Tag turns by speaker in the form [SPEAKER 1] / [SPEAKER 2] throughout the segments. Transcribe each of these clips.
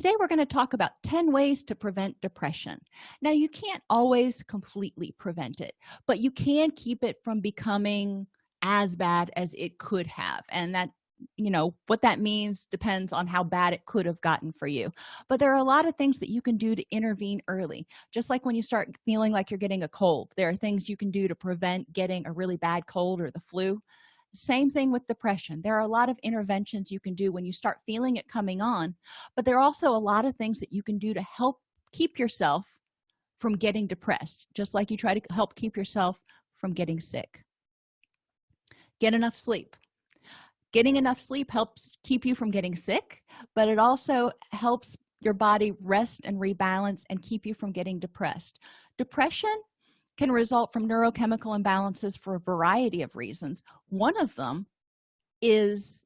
[SPEAKER 1] today we're going to talk about 10 ways to prevent depression. Now you can't always completely prevent it but you can keep it from becoming as bad as it could have and that you know what that means depends on how bad it could have gotten for you. But there are a lot of things that you can do to intervene early. Just like when you start feeling like you're getting a cold there are things you can do to prevent getting a really bad cold or the flu same thing with depression. There are a lot of interventions you can do when you start feeling it coming on but there are also a lot of things that you can do to help keep yourself from getting depressed just like you try to help keep yourself from getting sick. Get enough sleep. Getting enough sleep helps keep you from getting sick but it also helps your body rest and rebalance and keep you from getting depressed. Depression can result from neurochemical imbalances for a variety of reasons. One of them is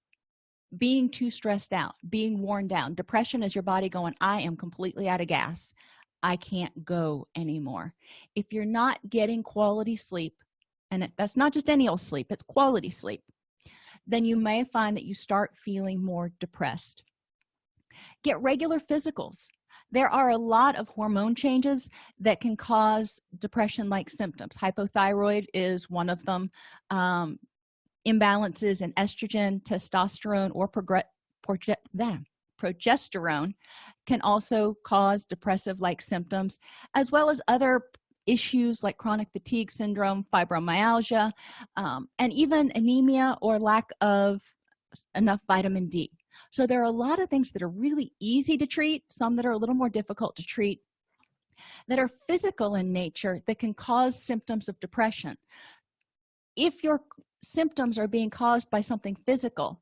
[SPEAKER 1] being too stressed out being worn down. Depression is your body going i am completely out of gas. I can't go anymore. If you're not getting quality sleep and that's not just any old sleep it's quality sleep then you may find that you start feeling more depressed. Get regular physicals there are a lot of hormone changes that can cause depression like symptoms. Hypothyroid is one of them. Um, imbalances in estrogen testosterone or progesterone can also cause depressive like symptoms as well as other issues like chronic fatigue syndrome fibromyalgia um, and even anemia or lack of enough vitamin d so there are a lot of things that are really easy to treat some that are a little more difficult to treat that are physical in nature that can cause symptoms of depression. If your symptoms are being caused by something physical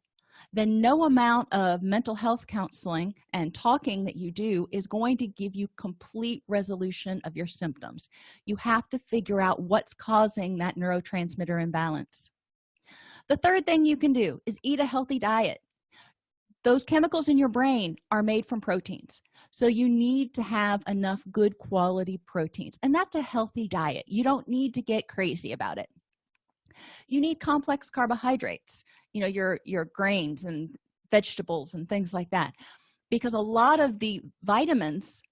[SPEAKER 1] then no amount of mental health counseling and talking that you do is going to give you complete resolution of your symptoms. You have to figure out what's causing that neurotransmitter imbalance. The third thing you can do is eat a healthy diet those chemicals in your brain are made from proteins. So you need to have enough good quality proteins and that's a healthy diet. You don't need to get crazy about it. You need complex carbohydrates you know your your grains and vegetables and things like that because a lot of the vitamins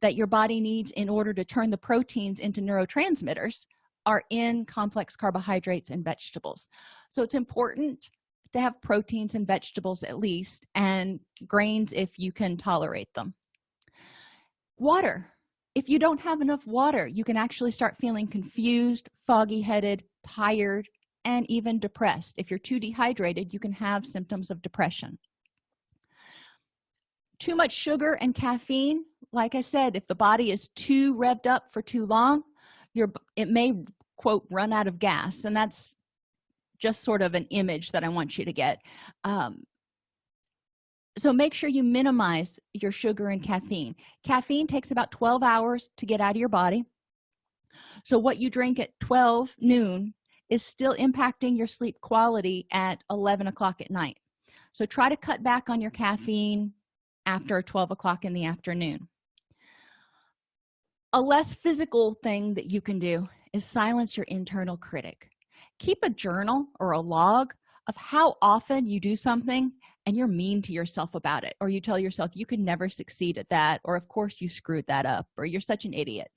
[SPEAKER 1] that your body needs in order to turn the proteins into neurotransmitters are in complex carbohydrates and vegetables. So it's important to have proteins and vegetables at least and grains if you can tolerate them. Water. If you don't have enough water you can actually start feeling confused foggy headed tired and even depressed. If you're too dehydrated you can have symptoms of depression. Too much sugar and caffeine. Like i said if the body is too revved up for too long your it may quote run out of gas and that's just sort of an image that i want you to get. Um, so make sure you minimize your sugar and caffeine. Caffeine takes about 12 hours to get out of your body. So what you drink at 12 noon is still impacting your sleep quality at 11 o'clock at night. So try to cut back on your caffeine after 12 o'clock in the afternoon. A less physical thing that you can do is silence your internal critic keep a journal or a log of how often you do something and you're mean to yourself about it or you tell yourself you could never succeed at that or of course you screwed that up or you're such an idiot.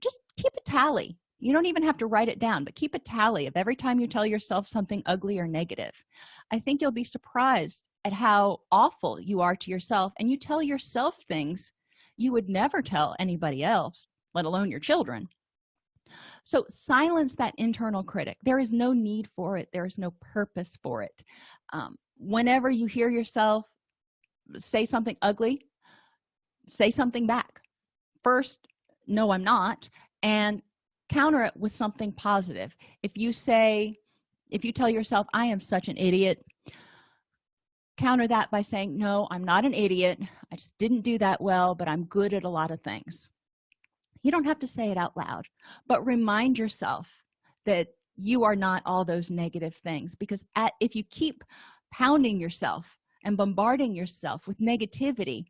[SPEAKER 1] Just keep a tally. You don't even have to write it down but keep a tally of every time you tell yourself something ugly or negative. I think you'll be surprised at how awful you are to yourself and you tell yourself things you would never tell anybody else let alone your children so silence that internal critic. There is no need for it. There is no purpose for it. Um, whenever you hear yourself say something ugly say something back. First no i'm not and counter it with something positive. If you say if you tell yourself i am such an idiot counter that by saying no i'm not an idiot. I just didn't do that well but i'm good at a lot of things you don't have to say it out loud but remind yourself that you are not all those negative things because at, if you keep pounding yourself and bombarding yourself with negativity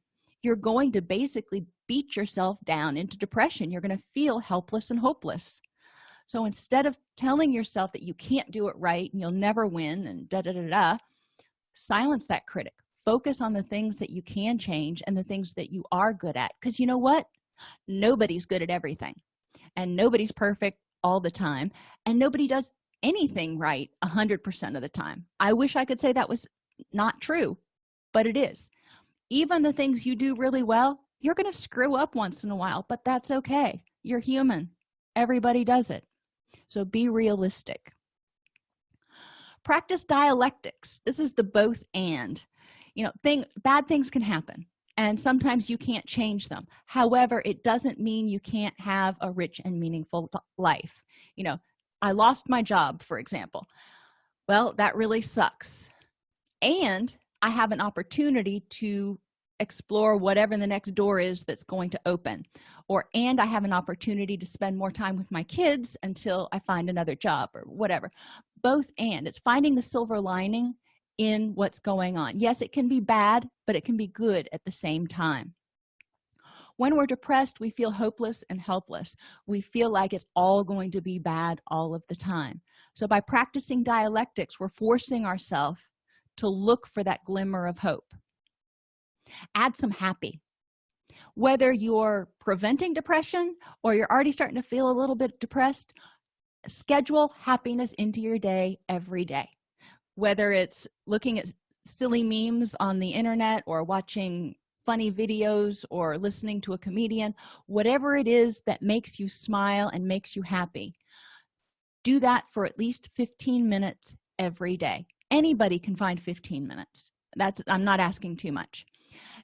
[SPEAKER 1] you're going to basically beat yourself down into depression. You're going to feel helpless and hopeless. So instead of telling yourself that you can't do it right and you'll never win and da da da da silence that critic. Focus on the things that you can change and the things that you are good at. Because you know what nobody's good at everything and nobody's perfect all the time and nobody does anything right a hundred percent of the time. I wish i could say that was not true but it is. Even the things you do really well you're going to screw up once in a while but that's okay. You're human. Everybody does it. So be realistic. Practice dialectics. This is the both and. You know thing bad things can happen and sometimes you can't change them. However it doesn't mean you can't have a rich and meaningful life. You know i lost my job for example. Well that really sucks. And i have an opportunity to explore whatever the next door is that's going to open. Or and i have an opportunity to spend more time with my kids until i find another job or whatever. Both and. It's finding the silver lining in what's going on. Yes it can be bad but it can be good at the same time. When we're depressed we feel hopeless and helpless. We feel like it's all going to be bad all of the time. So by practicing dialectics we're forcing ourselves to look for that glimmer of hope. Add some happy. Whether you're preventing depression or you're already starting to feel a little bit depressed schedule happiness into your day every day whether it's looking at silly memes on the internet or watching funny videos or listening to a comedian whatever it is that makes you smile and makes you happy do that for at least 15 minutes every day. Anybody can find 15 minutes. That's i'm not asking too much.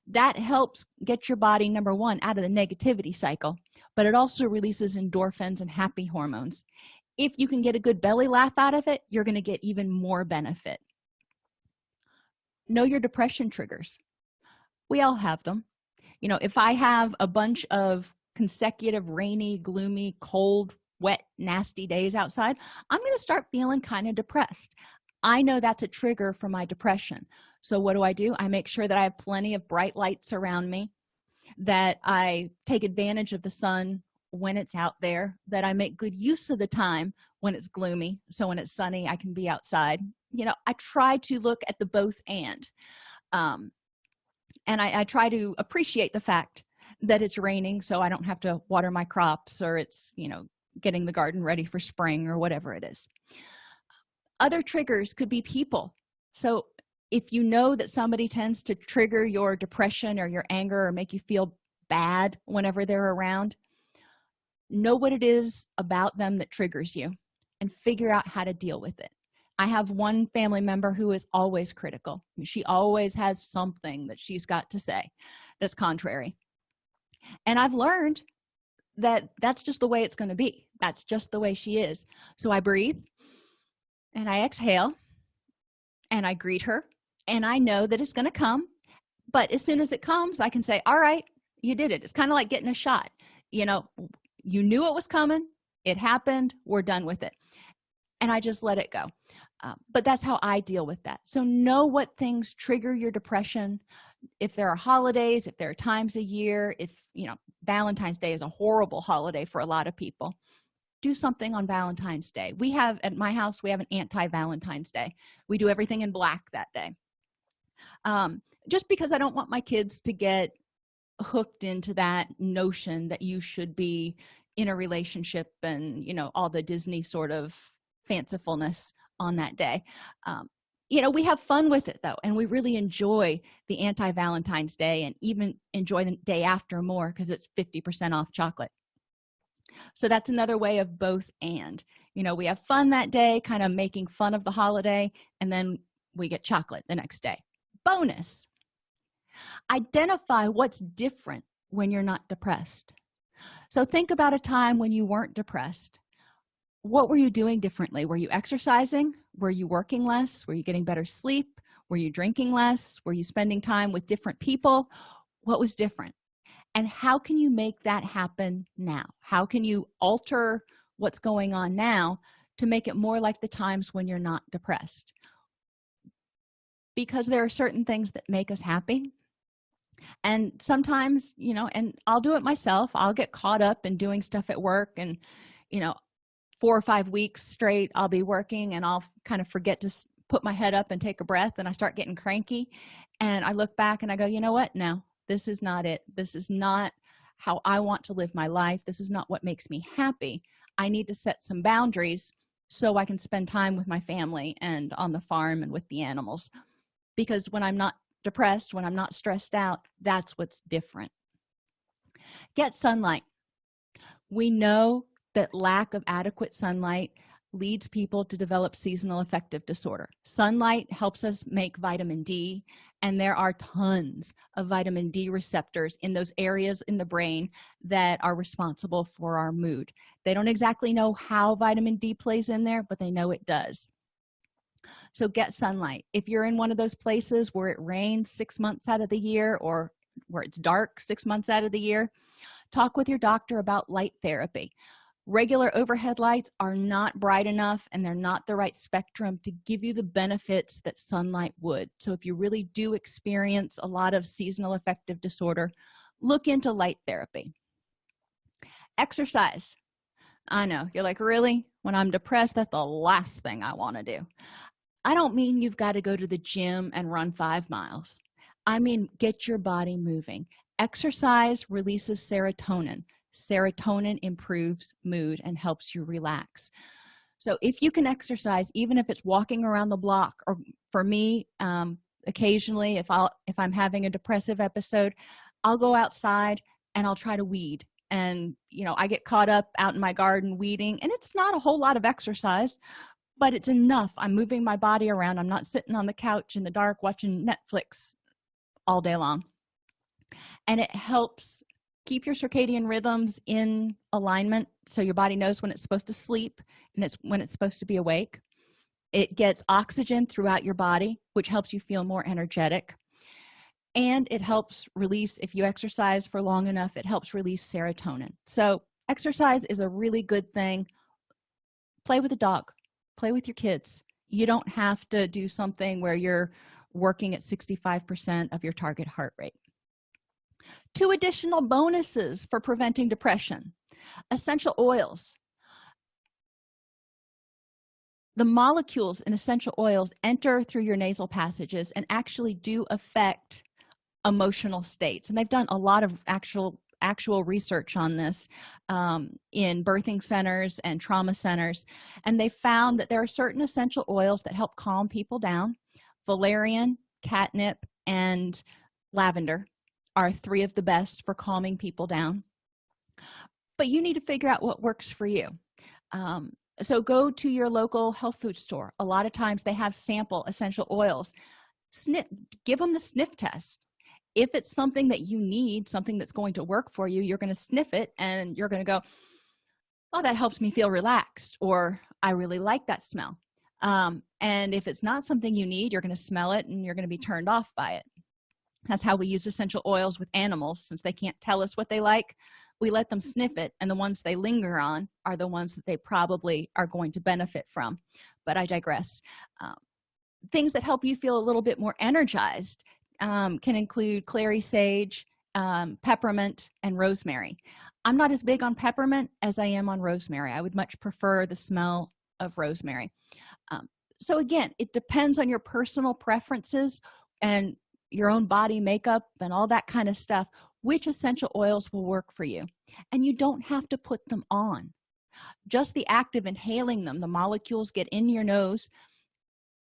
[SPEAKER 1] That helps get your body number one out of the negativity cycle but it also releases endorphins and happy hormones if you can get a good belly laugh out of it you're going to get even more benefit. Know your depression triggers. We all have them. You know if i have a bunch of consecutive rainy gloomy cold wet nasty days outside i'm going to start feeling kind of depressed. I know that's a trigger for my depression. So what do i do? I make sure that i have plenty of bright lights around me that i take advantage of the sun when it's out there that i make good use of the time when it's gloomy so when it's sunny i can be outside. You know i try to look at the both and um and I, I try to appreciate the fact that it's raining so i don't have to water my crops or it's you know getting the garden ready for spring or whatever it is. Other triggers could be people. So if you know that somebody tends to trigger your depression or your anger or make you feel bad whenever they're around know what it is about them that triggers you and figure out how to deal with it. I have one family member who is always critical. She always has something that she's got to say that's contrary. And i've learned that that's just the way it's going to be. That's just the way she is. So i breathe and i exhale and i greet her and i know that it's going to come. But as soon as it comes i can say all right you did it. It's kind of like getting a shot you know you knew it was coming it happened we're done with it. And i just let it go. Uh, but that's how i deal with that. So know what things trigger your depression. If there are holidays if there are times a year if you know valentine's day is a horrible holiday for a lot of people do something on valentine's day. We have at my house we have an anti-valentine's day. We do everything in black that day. Um, just because i don't want my kids to get hooked into that notion that you should be in a relationship and you know all the disney sort of fancifulness on that day. Um, you know we have fun with it though and we really enjoy the anti-valentine's day and even enjoy the day after more because it's 50 percent off chocolate. So that's another way of both and. You know we have fun that day kind of making fun of the holiday and then we get chocolate the next day. Bonus identify what's different when you're not depressed. So think about a time when you weren't depressed. What were you doing differently? Were you exercising? Were you working less? Were you getting better sleep? Were you drinking less? Were you spending time with different people? What was different? And how can you make that happen now? How can you alter what's going on now to make it more like the times when you're not depressed? Because there are certain things that make us happy and sometimes you know and i'll do it myself. I'll get caught up in doing stuff at work and you know four or five weeks straight i'll be working and i'll kind of forget to put my head up and take a breath and i start getting cranky. And i look back and i go you know what? No this is not it. This is not how i want to live my life. This is not what makes me happy. I need to set some boundaries so i can spend time with my family and on the farm and with the animals. Because when i'm not depressed when i'm not stressed out that's what's different. Get sunlight. We know that lack of adequate sunlight leads people to develop seasonal affective disorder. Sunlight helps us make vitamin d and there are tons of vitamin d receptors in those areas in the brain that are responsible for our mood. They don't exactly know how vitamin d plays in there but they know it does so get sunlight. If you're in one of those places where it rains six months out of the year or where it's dark six months out of the year talk with your doctor about light therapy. Regular overhead lights are not bright enough and they're not the right spectrum to give you the benefits that sunlight would. So if you really do experience a lot of seasonal affective disorder look into light therapy. Exercise. I know. You're like really? When i'm depressed that's the last thing i want to do i don't mean you've got to go to the gym and run five miles. I mean get your body moving. Exercise releases serotonin. Serotonin improves mood and helps you relax. So if you can exercise even if it's walking around the block or for me um, occasionally if i'll if i'm having a depressive episode i'll go outside and i'll try to weed. And you know i get caught up out in my garden weeding and it's not a whole lot of exercise but it's enough. I'm moving my body around. I'm not sitting on the couch in the dark watching netflix all day long. And it helps keep your circadian rhythms in alignment so your body knows when it's supposed to sleep and it's when it's supposed to be awake. It gets oxygen throughout your body which helps you feel more energetic. And it helps release if you exercise for long enough it helps release serotonin. So exercise is a really good thing. Play with a dog play with your kids. You don't have to do something where you're working at 65 percent of your target heart rate. Two additional bonuses for preventing depression. Essential oils. The molecules in essential oils enter through your nasal passages and actually do affect emotional states and they've done a lot of actual actual research on this um, in birthing centers and trauma centers and they found that there are certain essential oils that help calm people down. Valerian catnip and lavender are three of the best for calming people down. But you need to figure out what works for you. Um, so go to your local health food store. A lot of times they have sample essential oils. Sniff give them the sniff test if it's something that you need something that's going to work for you you're going to sniff it and you're going to go oh that helps me feel relaxed or i really like that smell. Um, and if it's not something you need you're going to smell it and you're going to be turned off by it. That's how we use essential oils with animals since they can't tell us what they like we let them sniff it and the ones they linger on are the ones that they probably are going to benefit from. But i digress. Um, things that help you feel a little bit more energized um, can include clary sage um, peppermint and rosemary. I'm not as big on peppermint as i am on rosemary. I would much prefer the smell of rosemary. Um, so again it depends on your personal preferences and your own body makeup and all that kind of stuff which essential oils will work for you. And you don't have to put them on. Just the act of inhaling them the molecules get in your nose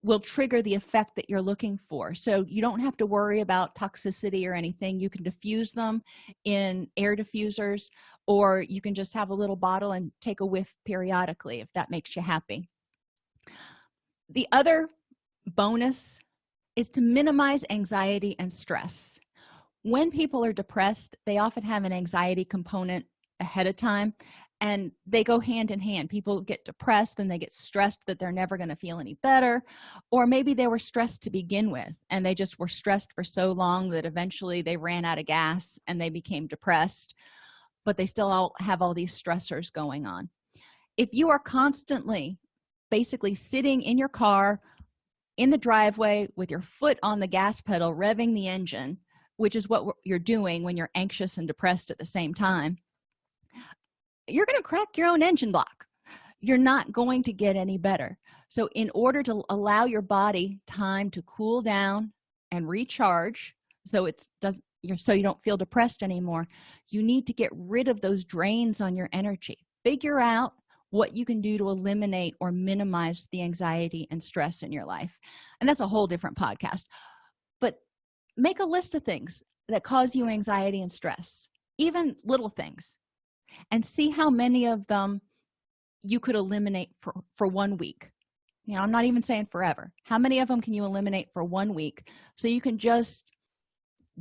[SPEAKER 1] will trigger the effect that you're looking for. So you don't have to worry about toxicity or anything. You can diffuse them in air diffusers or you can just have a little bottle and take a whiff periodically if that makes you happy. The other bonus is to minimize anxiety and stress. When people are depressed they often have an anxiety component ahead of time and they go hand in hand. People get depressed and they get stressed that they're never going to feel any better or maybe they were stressed to begin with and they just were stressed for so long that eventually they ran out of gas and they became depressed but they still all have all these stressors going on. If you are constantly basically sitting in your car in the driveway with your foot on the gas pedal revving the engine which is what you're doing when you're anxious and depressed at the same time you're going to crack your own engine block. You're not going to get any better. So in order to allow your body time to cool down and recharge so it's does you're so you don't feel depressed anymore you need to get rid of those drains on your energy. Figure out what you can do to eliminate or minimize the anxiety and stress in your life. And that's a whole different podcast. But make a list of things that cause you anxiety and stress even little things and see how many of them you could eliminate for for one week. You know i'm not even saying forever. How many of them can you eliminate for one week? So you can just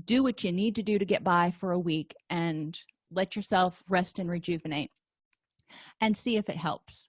[SPEAKER 1] do what you need to do to get by for a week and let yourself rest and rejuvenate and see if it helps